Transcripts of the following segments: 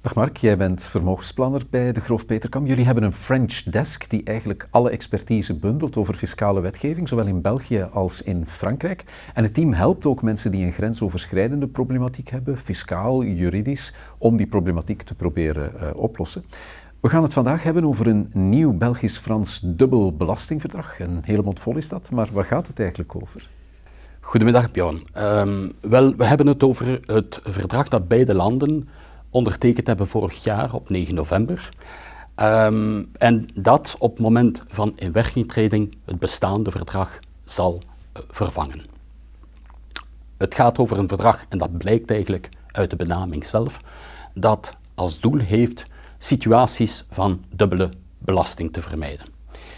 Dag Mark, jij bent vermogensplanner bij de Groof Peterkam. Jullie hebben een French desk die eigenlijk alle expertise bundelt over fiscale wetgeving, zowel in België als in Frankrijk. En het team helpt ook mensen die een grensoverschrijdende problematiek hebben, fiscaal, juridisch, om die problematiek te proberen uh, oplossen. We gaan het vandaag hebben over een nieuw Belgisch-Frans dubbel belastingverdrag. Een hele vol is dat, maar waar gaat het eigenlijk over? Goedemiddag Bjorn. Um, wel, we hebben het over het verdrag dat beide landen ondertekend hebben vorig jaar op 9 november. Um, en dat op het moment van inwerkingtreding het bestaande verdrag zal uh, vervangen. Het gaat over een verdrag, en dat blijkt eigenlijk uit de benaming zelf, dat als doel heeft situaties van dubbele belasting te vermijden.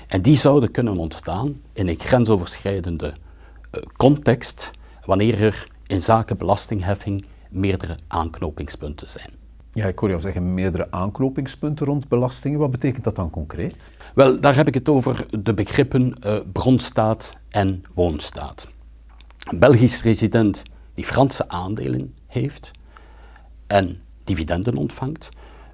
En die zouden kunnen ontstaan in een grensoverschrijdende uh, context wanneer er in zaken belastingheffing meerdere aanknopingspunten zijn. Ja, ik hoor jou zeggen meerdere aanknopingspunten rond belastingen. Wat betekent dat dan concreet? Wel, daar heb ik het over de begrippen uh, bronstaat en woonstaat. Een Belgisch resident die Franse aandelen heeft en dividenden ontvangt,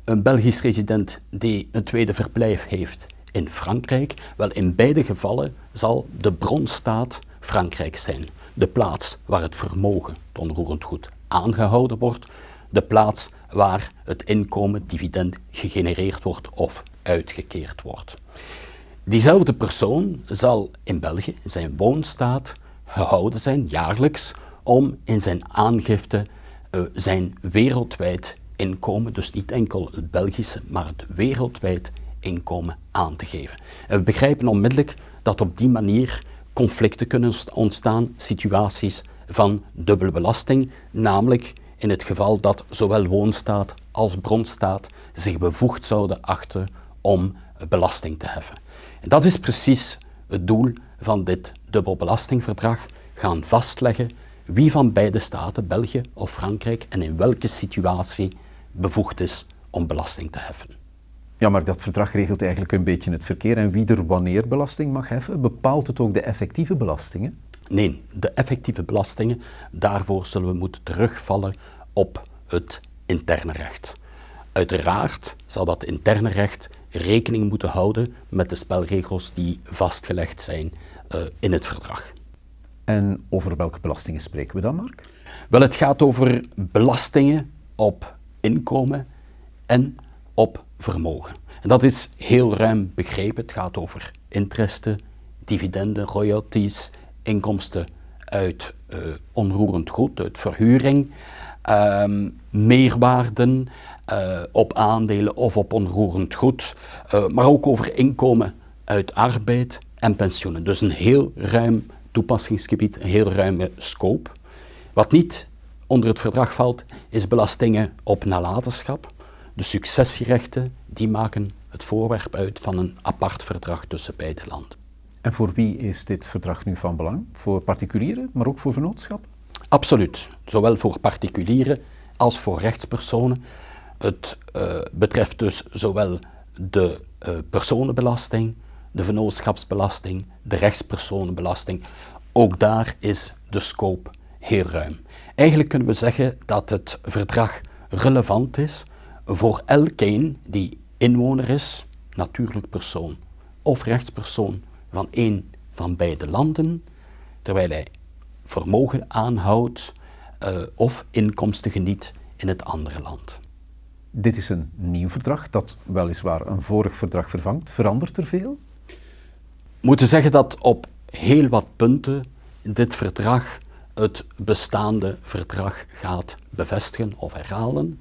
een Belgisch resident die een tweede verblijf heeft in Frankrijk, wel in beide gevallen zal de bronstaat Frankrijk zijn. De plaats waar het vermogen, het onroerend goed, aangehouden wordt, de plaats waar het inkomen, dividend, gegenereerd wordt of uitgekeerd wordt. Diezelfde persoon zal in België, in zijn woonstaat, gehouden zijn, jaarlijks, om in zijn aangifte uh, zijn wereldwijd inkomen, dus niet enkel het Belgische, maar het wereldwijd inkomen aan te geven. En we begrijpen onmiddellijk dat op die manier conflicten kunnen ontstaan, situaties van dubbele belasting, namelijk in het geval dat zowel woonstaat als bronstaat zich bevoegd zouden achten om belasting te heffen. En dat is precies het doel van dit dubbelbelastingverdrag, gaan vastleggen wie van beide staten, België of Frankrijk, en in welke situatie bevoegd is om belasting te heffen. Ja, maar dat verdrag regelt eigenlijk een beetje het verkeer en wie er wanneer belasting mag heffen. Bepaalt het ook de effectieve belastingen? Nee, de effectieve belastingen, daarvoor zullen we moeten terugvallen op het interne recht. Uiteraard zal dat interne recht rekening moeten houden met de spelregels die vastgelegd zijn uh, in het verdrag. En over welke belastingen spreken we dan, Mark? Wel, het gaat over belastingen op inkomen en op vermogen. En dat is heel ruim begrepen. Het gaat over interesten, dividenden, royalties, inkomsten uit uh, onroerend goed, uit verhuring, um, meerwaarden uh, op aandelen of op onroerend goed, uh, maar ook over inkomen uit arbeid en pensioenen. Dus een heel ruim toepassingsgebied, een heel ruime scope. Wat niet onder het verdrag valt, is belastingen op nalatenschap. De successierechten, die maken het voorwerp uit van een apart verdrag tussen beide landen. En voor wie is dit verdrag nu van belang? Voor particulieren, maar ook voor vernootschappen? Absoluut, zowel voor particulieren als voor rechtspersonen. Het uh, betreft dus zowel de uh, personenbelasting, de vennootschapsbelasting, de rechtspersonenbelasting. Ook daar is de scope heel ruim. Eigenlijk kunnen we zeggen dat het verdrag relevant is voor elkeen die inwoner is, natuurlijk persoon of rechtspersoon van één van beide landen, terwijl hij vermogen aanhoudt uh, of inkomsten geniet in het andere land. Dit is een nieuw verdrag dat weliswaar een vorig verdrag vervangt. Verandert er veel? We moeten zeggen dat op heel wat punten dit verdrag het bestaande verdrag gaat bevestigen of herhalen.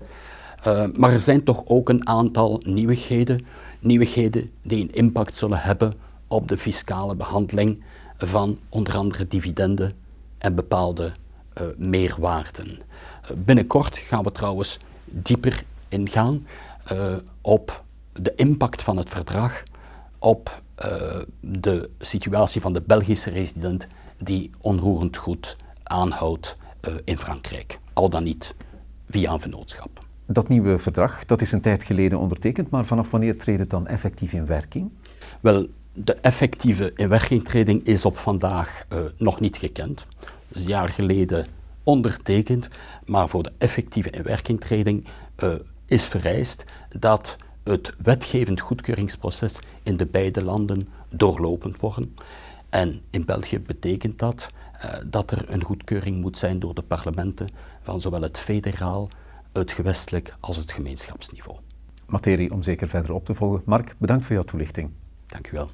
Uh, maar er zijn toch ook een aantal nieuwigheden, nieuwigheden die een impact zullen hebben op de fiscale behandeling van onder andere dividenden en bepaalde uh, meerwaarden. Uh, binnenkort gaan we trouwens dieper ingaan op de impact van het verdrag op de situatie van de Belgische resident die onroerend goed aanhoudt in Frankrijk, al dan niet via een vennootschap. Dat nieuwe verdrag, dat is een tijd geleden ondertekend, maar vanaf wanneer treedt het dan effectief in werking? Wel, de effectieve inwerkingtreding is op vandaag uh, nog niet gekend. Dus een jaar geleden ondertekend, maar voor de effectieve inwerkingtreding uh, is vereist dat het wetgevend goedkeuringsproces in de beide landen doorlopend worden. En in België betekent dat uh, dat er een goedkeuring moet zijn door de parlementen van zowel het federaal, het gewestelijk als het gemeenschapsniveau. Materie om zeker verder op te volgen. Mark, bedankt voor jouw toelichting. Dank u wel.